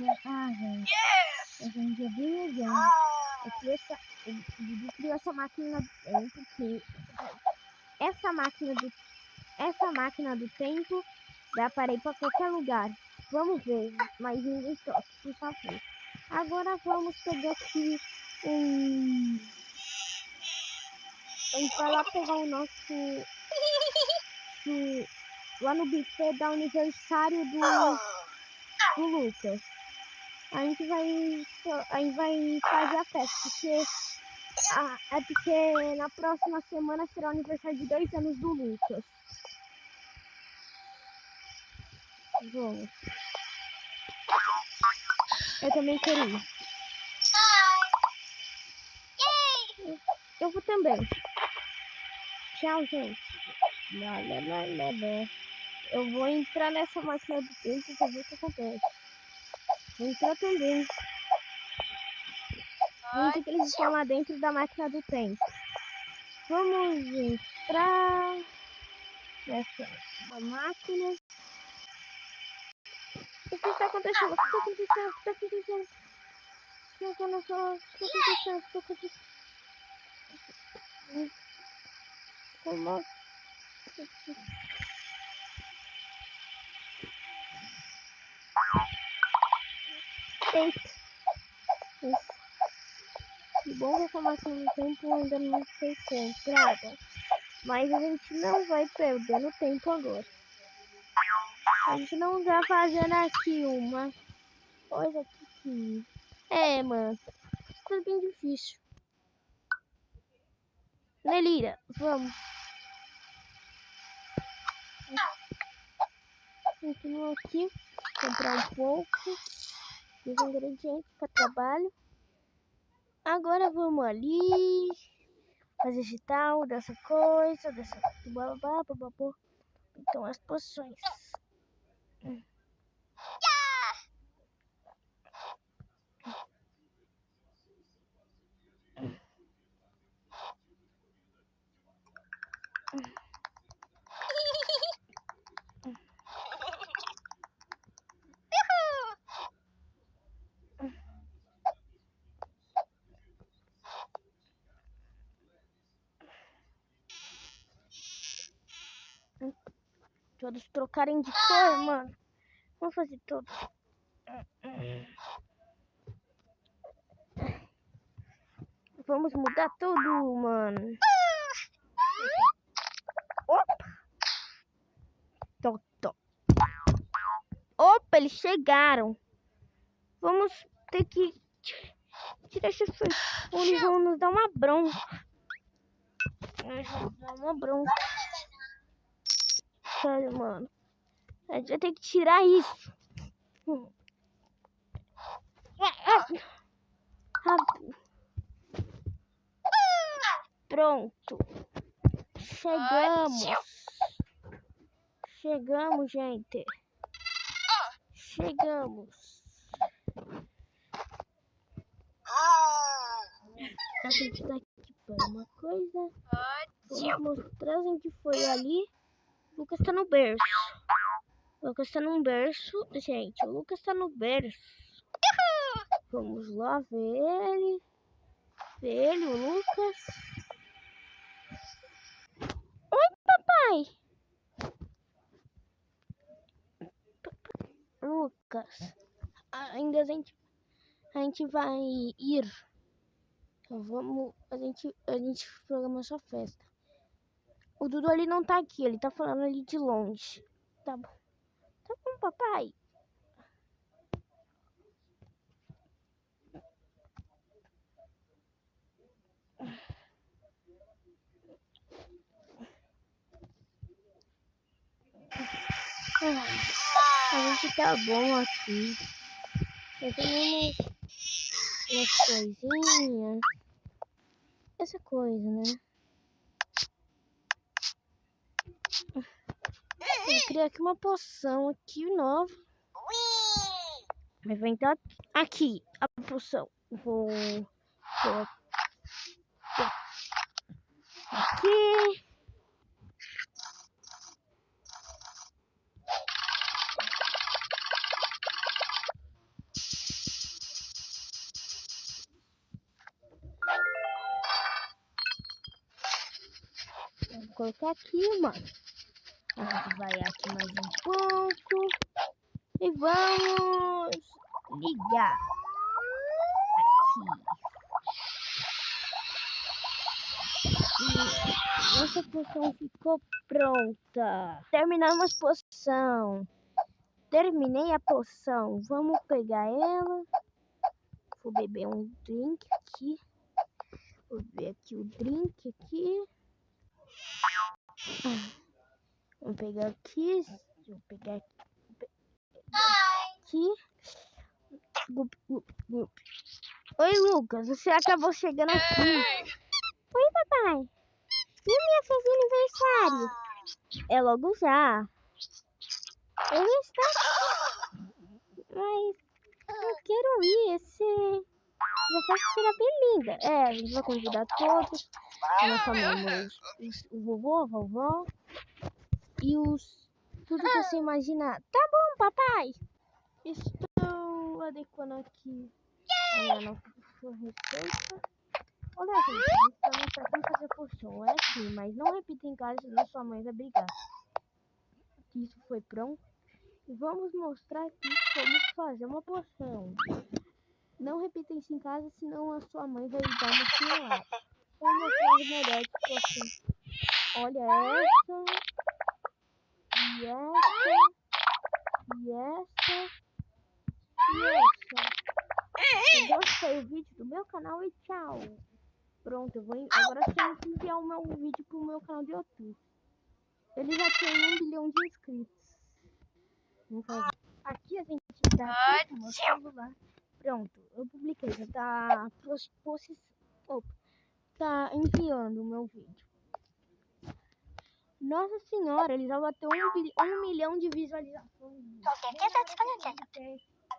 Ah, gente. Hoje é um dia bem legal. Eu criei essa, eu, eu criou essa máquina do tempo que essa máquina do essa máquina do tempo dá para ir para qualquer lugar. Vamos ver, mas ninguém toque, por favor. Agora vamos pegar aqui um. A gente vai lá pegar o nosso. Do, lá no buffet do aniversário do, do Lucas. A gente vai. A gente vai fazer a festa, porque. Ah, é porque na próxima semana será o aniversário de dois anos do Lucas. Vamos. Eu também quero. Eu, vou também. Tchau, gente. Lá, lá, lá, lá. Eu vou entrar nessa máquina do tempo pra ver o que acontece. Entrar também. Ver que eles estão lá dentro da máquina do tempo. Vamos entrar nessa máquina. O que está acontecendo? O que está acontecendo? O que está acontecendo? Não tô, não tô. O que está acontecendo? O que está acontecendo? Como? Eita. Que bom que essa máquina do tempo ainda não foi comprada. Mas a gente não vai perder no tempo agora. A gente não tá fazendo aqui uma coisa aqui. É, mano. Tá bem difícil. Nelira, vamos. Continua aqui. Comprar um pouco dos ingredientes para trabalho. Agora vamos ali. Fazer tal, dessa coisa, dessa. Então as poções. Todos trocarem de cor, mano. Vamos fazer todos. Vamos mudar tudo, mano. Opa! Tô, Opa, eles chegaram. Vamos ter que tirar esses Eles vão nos dar uma bronca. Eles vão nos dar uma bronca. Sério, mano. A gente vai ter que tirar isso. Pronto. Chegamos. Chegamos, gente. Chegamos. A gente tá aqui para uma coisa. Vamos mostrar onde foi ali. Lucas tá no berço. Lucas tá num berço. Gente, o Lucas tá no berço. Vamos lá ver ele. Ver ele, o Lucas. Oi, papai. Lucas. Ainda a gente, a gente vai ir. Então vamos. A gente, a gente programa sua festa. O Dudu ali não tá aqui, ele tá falando ali de longe. Tá bom. Tá bom, papai. A gente tá bom aqui. Tenho umas, umas coisinhas. Essa coisa, né? É, Vou criar aqui uma poção aqui nova. Vai inventar aqui a poção. Vou aqui. Vou colocar aqui, mano. A gente vai aqui mais um pouco. E vamos ligar. Aqui. E nossa poção ficou pronta. Terminamos a poção. Terminei a poção. Vamos pegar ela. Vou beber um drink aqui. Vou ver aqui o drink aqui. Vamos pegar aqui. Vou pegar aqui. Oi, Lucas. Você acabou chegando aqui. Oi, papai. E minha festa de aniversário? É logo já. Eu está. Mas eu quero ir. Esse. Essa festa será bem linda. É, a gente vai convidar todos. Nós chamamos o vovô, a vovó. E os. Tudo que você imaginar. Tá bom, papai. Estou adequando aqui a nova receita. Olha, gente, a gente tá mostrando como fazer poção. É aqui, mas não repita em casa, senão sua mãe vai brigar. Isso foi pronto. E vamos mostrar aqui como fazer uma poção. Não repita isso em casa, senão a sua mãe vai dar uma chinelada. Vou mostrar as melhores poções. Olha essa. E essa. E essa. E essa. E gostei do vídeo do meu canal e tchau. Pronto, eu vou agora tenho que enviar o meu vídeo pro meu canal de YouTube. Ele já tem um bilhão de inscritos. Vamos fazer. Aqui a gente dá aqui, meu celular. Pronto, eu publiquei, já tá Opa, tá enviando o meu vídeo. Nossa senhora, ele já bateu um, um milhão de visualizações.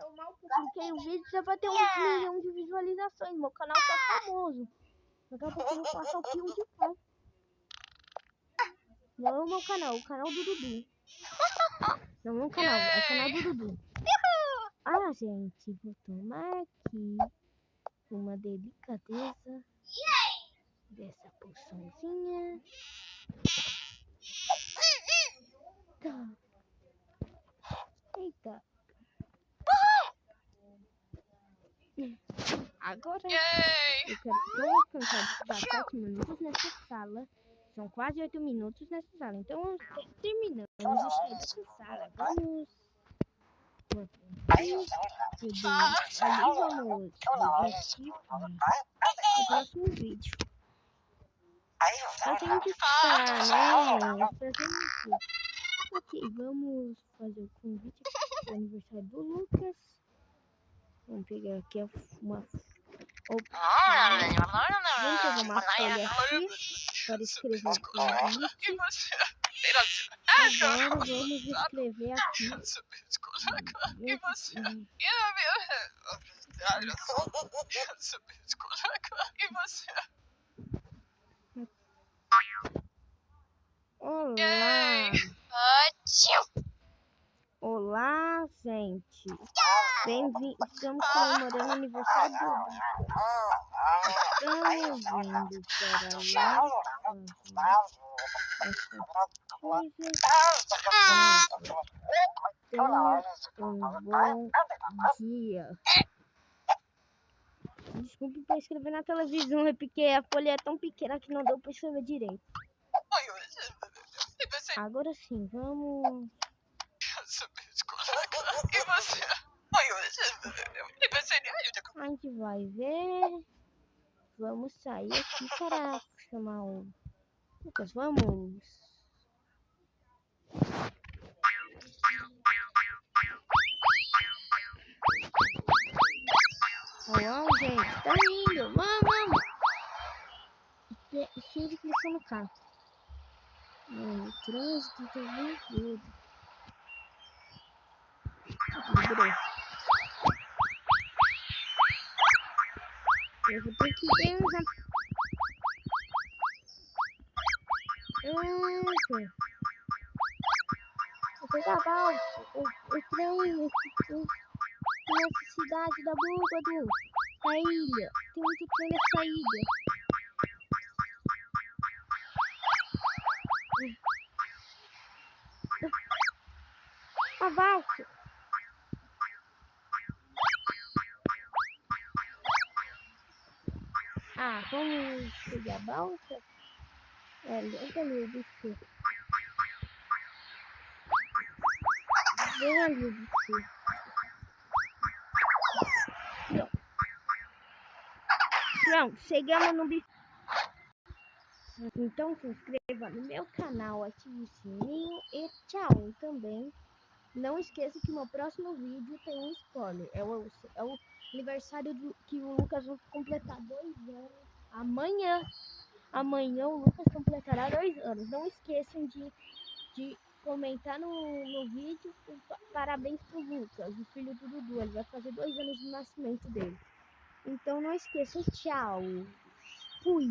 Eu mal publiquei o vídeo, já bateu um milhão de visualizações. Meu canal tá famoso. Daqui a pouco eu vou passar o PewDiePie. Não é o meu canal, o canal do Dudu. Não é o meu canal, é o canal do Dudu. Ah, gente, vou tomar aqui uma delicadeza dessa poçãozinha. Tá. Eita. Agora eu quero dar 7 minutos nessa sala. São quase 8 minutos nessa sala. Então terminamos dessa sala. Vamos. Vamos no próximo vídeo. A gente está, né? Fazendo aqui. Ok, vamos fazer o convite para o aniversário do Lucas. Vamos pegar aqui uma. Vamos pegar uma folha aqui para escrever o convite. Agora vamos escrever aqui. E você? E você? Olá! Olá, gente! Bem-vindo! Estamos comemorando o aniversário do Estamos indo para lá. Tenha um bom dia. Desculpe para escrever na televisão, é porque a folha é tão pequena que não deu para escrever direito. Agora sim, vamos. A gente vai ver. Vamos sair aqui para chamar o Lucas. Vamos. Olha, gente, tá lindo. Vamos, vamos. Cheio de pressão no carro. Mano, o trânsito tá bem tudo. Liberou. Eu vou ter que usar... Eita. Vou pegar a balsa, o, o trem, o, o, nessa cidade da Búlgaro, a ilha. Tem muito trem nessa ilha. A balsa. Ah, vamos pegar a balsa? É, liga ali o bicho. Vem ali o bicho. Pronto. Pronto, chegamos no bicho. Então se inscreva no meu canal, ative o sininho e tchau também. Não esqueça que no próximo vídeo tem um spoiler. É o, é o aniversário do, que o Lucas vai completar dois anos. Amanhã, amanhã o Lucas completará dois anos. Não esqueçam de, de comentar no, no vídeo parabéns pro Lucas, o filho do Dudu. Ele vai fazer dois anos do nascimento dele. Então não esqueça, tchau. Fui.